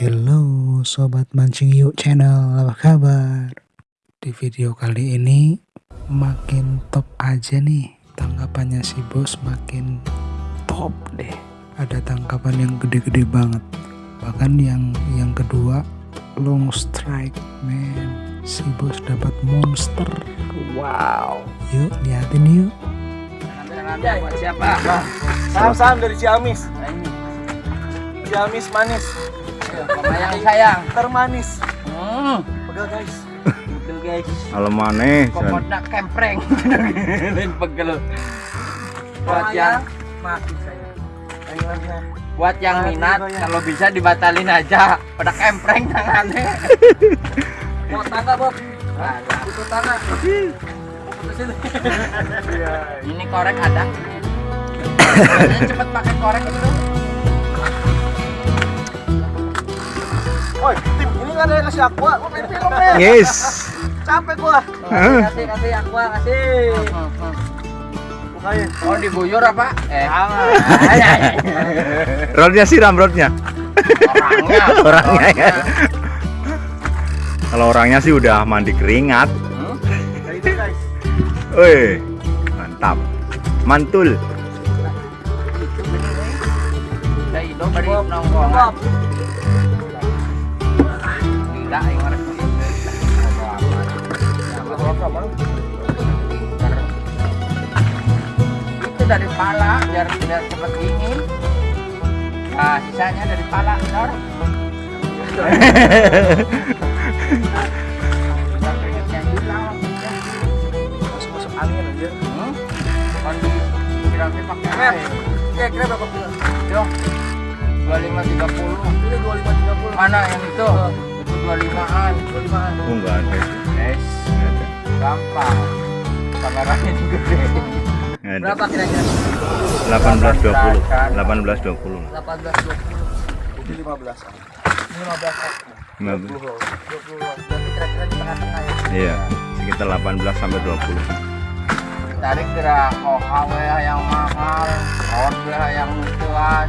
Hello sobat mancing yuk channel. Apa kabar? Di video kali ini makin top aja nih. Tangkapannya si bos makin top deh. Ada tangkapan yang gede-gede banget. Bahkan yang yang kedua long strike man. Si bos dapat monster. Wow. Yuk liatin yuk. Siapa? Salam-salam dari Ciamis. Ciamis manis. Sayang sayang. Termanis. hmm. Pegel guys. betul guys. Kalau maneh, kokotnya kempreng. Lain pegel. Buat yang mati saya. Ayonya. buat yang minat kalau bisa dibatalin aja. Pada kempreng tangannya. Mau tangga Bob? Butuh tangga. ini korek ada. Cepet pakai korek itu Woi, tim ini nggak ada yang kasih aqua. Gua pengen film men. yes. Capek gua. kasih kasih aqua kasih Bukain. oh diguyur apa eh Rodnya siram rodnya. orangnya Orangnya ya. Kalau orangnya sih udah mandi keringat. Hmm? Kayak itu guys. Woi, mantap. Mantul. Beri nongkrong Tidak yang itu dari pala biar biar cepet dingin. Nah sisanya dari pala Nor Masuk masuk angin aja. hmm? pakai air Kira-kira berapa yo 2530 Ini 2530. mana yang itu? Itu 25an 25an. Oh, enggak ada. es gampang kameranya juga gede. Berapa kira-kira? 1820. 1820. 18 20. Ini 15. Ini 15. 15. 20 loh. 20 loh. Berarti kira-kira di tengah-tengah ya. Iya, sekitar 18 sampai 20. tarik kira OHW yang mahal rod yang luas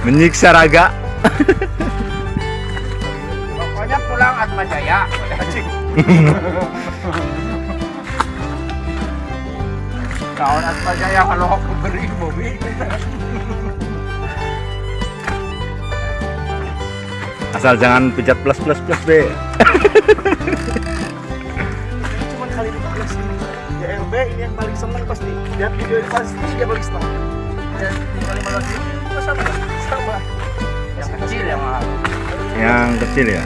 Menyiksa raga. pokoknya pulang Atma Jaya tahun Atma Jaya kalau aku beri mobil Asal jangan pijat plus plus plus be. Cuman kali 15 ini. Ya LB ini yang paling seneng pasti. Lihat video ini pasti dia paling seneng. Dan tinggal 15 ini juga sama. Sama. Yang kecil yang mahal Yang kecil ya.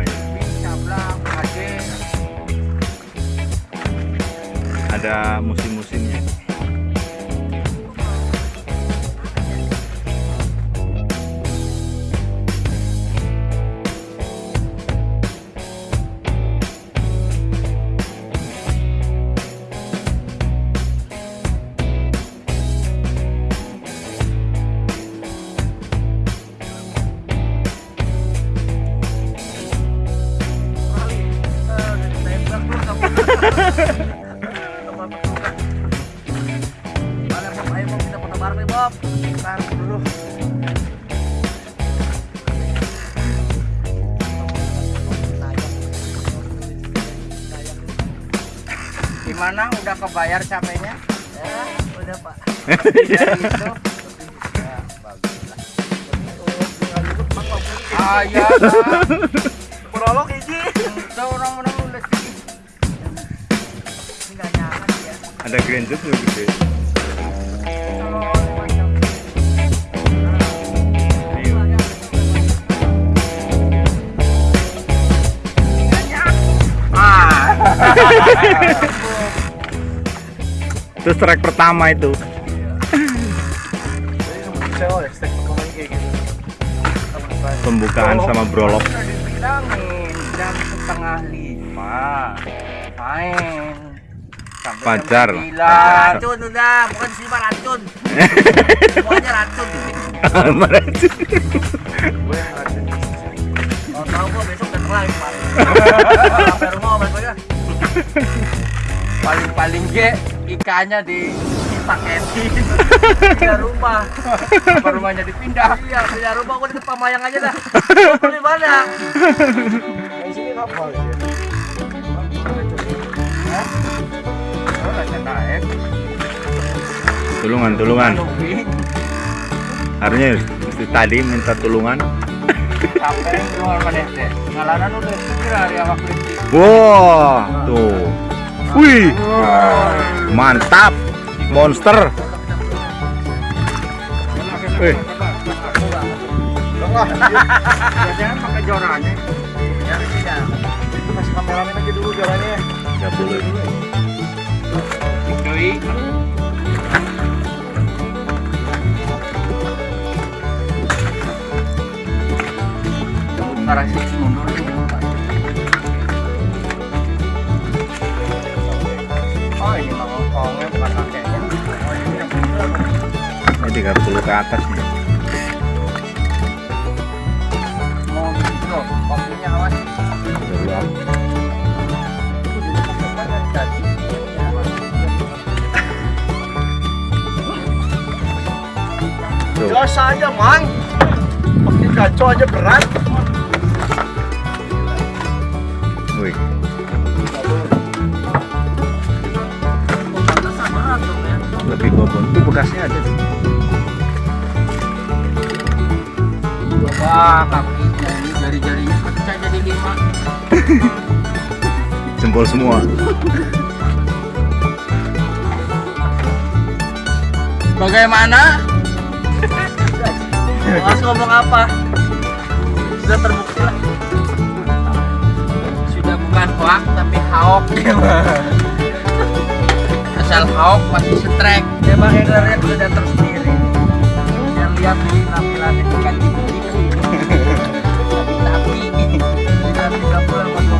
Ya. Ada musim-musimnya. Gimana? Udah kebayar capeknya? Ya, udah Pak. Ya, itu. Ya, bagus lah. Ah, iya, Bang. Prolog orang-orang udah nyaman ya. Ada juga gede. Ayo. Ah. Itu strike pertama itu. Pembukaan sama brolog. Dibilangin jam setengah lima main sampai sembilan. Racun udah, bukan sih racun. Semuanya racun. Meracun. Gue yang racun. Kalau tahu gua besok datang lagi Pak. Rumah balik aja. Paling-paling ge ikannya di dipaketin Pindah rumah. apa rumahnya dipindah Iya, pindah rumah gua di depan mayang aja dah. Beli mana? Di sini kapal ya. oh Tulungan, tulungan. Harusnya mesti tadi minta tulungan. sampai keluar mana deh ngalanan udah kira hari awak listrik Wah, tuh. Wih, mantap. Monster. Wih. jangan pakai jorannya Ya, tidak. Kasih kameramen aja dulu jalannya. Enggak boleh. cuy Sementara sih mundur 30 ke atas nih. Mau gitu kopinya awas. Jos aja, Mang. Pakai kacau aja berat. Wih, ya. lebih bobot. Tuh bekasnya ada. tuh. Wah ini jari-jarinya pecah jadi lima Jempol semua. Bagaimana? Mas ngomong apa? Sudah terbukti lah. Sudah bukan hoak tapi haok Asal haok masih setrek Ya Bang Hendernya udah datang sendiri. Yang lihat di tampilannya bukan gitu. Tapi Kita tinggal pulang